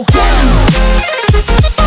go.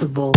Responsible